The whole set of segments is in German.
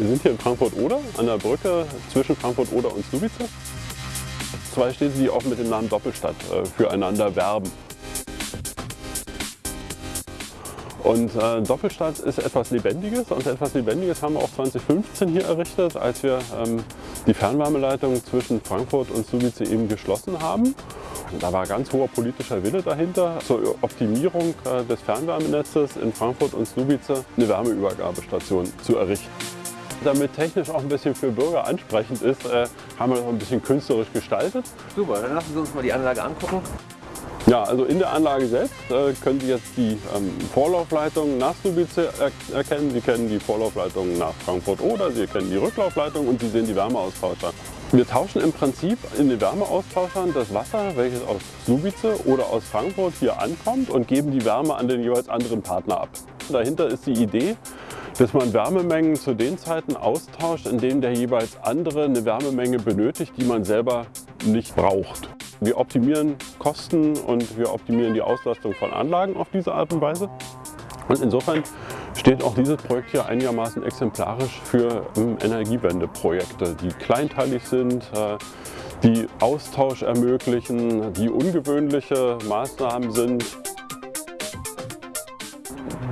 Wir sind hier in Frankfurt-Oder, an der Brücke zwischen Frankfurt-Oder und Subice. Zwei Städte, die auch mit dem Namen Doppelstadt äh, füreinander werben. Und äh, Doppelstadt ist etwas Lebendiges und etwas Lebendiges haben wir auch 2015 hier errichtet, als wir ähm, die Fernwärmeleitung zwischen Frankfurt und Subice eben geschlossen haben. Da war ganz hoher politischer Wille dahinter, zur Optimierung äh, des Fernwärmenetzes in Frankfurt und Subice eine Wärmeübergabestation zu errichten. Damit technisch auch ein bisschen für Bürger ansprechend ist, äh, haben wir das ein bisschen künstlerisch gestaltet. Super, dann lassen Sie uns mal die Anlage angucken. Ja, also in der Anlage selbst äh, können Sie jetzt die ähm, Vorlaufleitung nach Subice er erkennen. Sie kennen die Vorlaufleitung nach Frankfurt oder Sie kennen die Rücklaufleitung und Sie sehen die Wärmeaustauscher. Wir tauschen im Prinzip in den Wärmeaustauschern das Wasser, welches aus Subice oder aus Frankfurt hier ankommt und geben die Wärme an den jeweils anderen Partner ab. Dahinter ist die Idee, dass man Wärmemengen zu den Zeiten austauscht, in denen der jeweils andere eine Wärmemenge benötigt, die man selber nicht braucht. Wir optimieren Kosten und wir optimieren die Auslastung von Anlagen auf diese Art und Weise. Und insofern steht auch dieses Projekt hier einigermaßen exemplarisch für ähm, Energiewendeprojekte, die kleinteilig sind, äh, die Austausch ermöglichen, die ungewöhnliche Maßnahmen sind.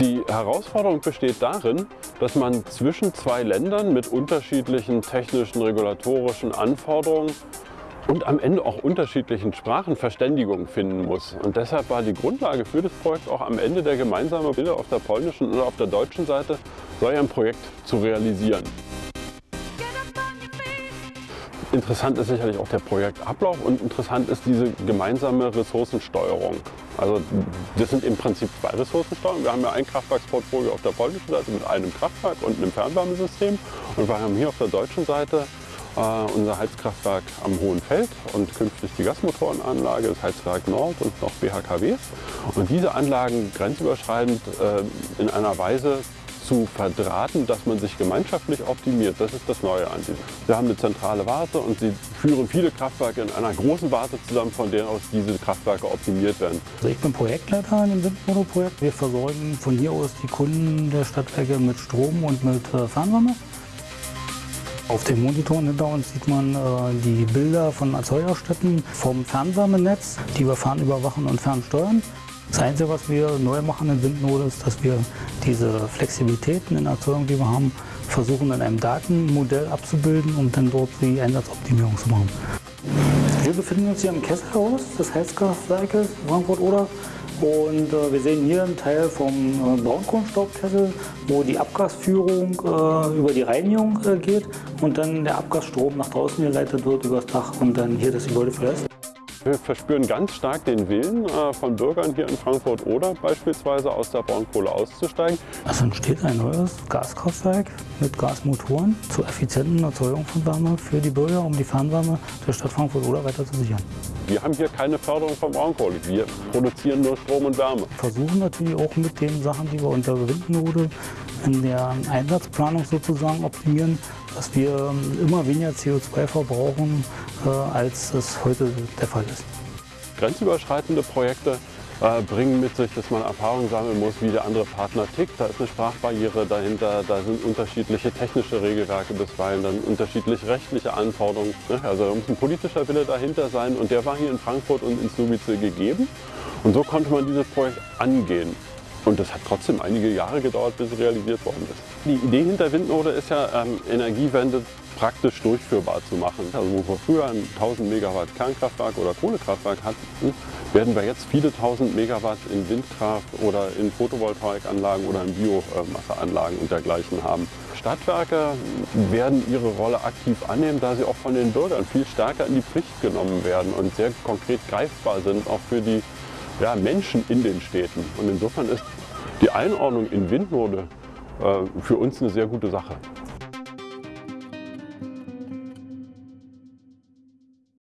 Die Herausforderung besteht darin, dass man zwischen zwei Ländern mit unterschiedlichen technischen, regulatorischen Anforderungen und am Ende auch unterschiedlichen Sprachen Verständigung finden muss. Und deshalb war die Grundlage für das Projekt auch am Ende der gemeinsame Wille auf der polnischen oder auf der deutschen Seite, so ein Projekt zu realisieren. Interessant ist sicherlich auch der Projektablauf und interessant ist diese gemeinsame Ressourcensteuerung. Also das sind im Prinzip zwei Ressourcensteuerungen. Wir haben ja ein Kraftwerksportfolio auf der polnischen Seite mit einem Kraftwerk und einem Fernwärmesystem und wir haben hier auf der deutschen Seite äh, unser Heizkraftwerk am Hohen Feld und künftig die Gasmotorenanlage, das Heizwerk Nord und noch BHKWs. Und diese Anlagen grenzüberschreitend äh, in einer Weise zu verdrahten, dass man sich gemeinschaftlich optimiert. Das ist das Neue an diesem. Sie haben eine zentrale Warte und sie führen viele Kraftwerke in einer großen Warte zusammen, von der aus diese Kraftwerke optimiert werden. Also ich bin Projektleiter in dem Windmono-Projekt. Wir versorgen von hier aus die Kunden der Stadtwerke mit Strom und mit äh, Fernwärme. Auf den Monitoren hinter uns sieht man äh, die Bilder von Erzeugerstätten vom Fernwärmenetz, die wir fernüberwachen und fernsteuern. Das Einzige, was wir neu machen in Windnode, ist, dass wir diese Flexibilitäten in der Erzeugung, die wir haben, versuchen in einem Datenmodell abzubilden, um dann dort die Einsatzoptimierung zu machen. Wir befinden uns hier im Kesselhaus des Heizkraftwerkes Frankfurt-Oder und äh, wir sehen hier einen Teil vom äh, Braunkohlenstaubkessel, wo die Abgasführung äh, über die Reinigung äh, geht und dann der Abgasstrom nach draußen geleitet wird übers Dach und dann hier das Gebäude verlässt. Wir verspüren ganz stark den Willen äh, von Bürgern hier in Frankfurt oder beispielsweise aus der Braunkohle auszusteigen. Es entsteht ein neues Gaskraftwerk mit Gasmotoren zur effizienten Erzeugung von Wärme für die Bürger, um die Fernwärme der Stadt Frankfurt oder weiter zu sichern. Wir haben hier keine Förderung von Braunkohle. Wir produzieren nur Strom und Wärme. Versuchen natürlich auch mit den Sachen, die wir unter Windnode in der Einsatzplanung sozusagen optimieren, dass wir ähm, immer weniger CO2 verbrauchen, äh, als es heute der Fall ist. Grenzüberschreitende Projekte äh, bringen mit sich, dass man Erfahrung sammeln muss, wie der andere Partner tickt. Da ist eine Sprachbarriere dahinter, da sind unterschiedliche technische Regelwerke bisweilen, dann unterschiedliche rechtliche Anforderungen. Ne? Also da muss ein politischer Wille dahinter sein und der war hier in Frankfurt und in Subice gegeben. Und so konnte man dieses Projekt angehen. Und das hat trotzdem einige Jahre gedauert, bis es realisiert worden ist. Die Idee hinter Windnode ist ja, ähm, Energiewende praktisch durchführbar zu machen. Also wo wir früher ein 1000 Megawatt Kernkraftwerk oder Kohlekraftwerk hatten, werden wir jetzt viele tausend Megawatt in Windkraft oder in Photovoltaikanlagen oder in Biomasseanlagen und dergleichen haben. Stadtwerke werden ihre Rolle aktiv annehmen, da sie auch von den Bürgern viel stärker in die Pflicht genommen werden und sehr konkret greifbar sind, auch für die ja, Menschen in den Städten. Und insofern ist die Einordnung in Windnode äh, für uns eine sehr gute Sache.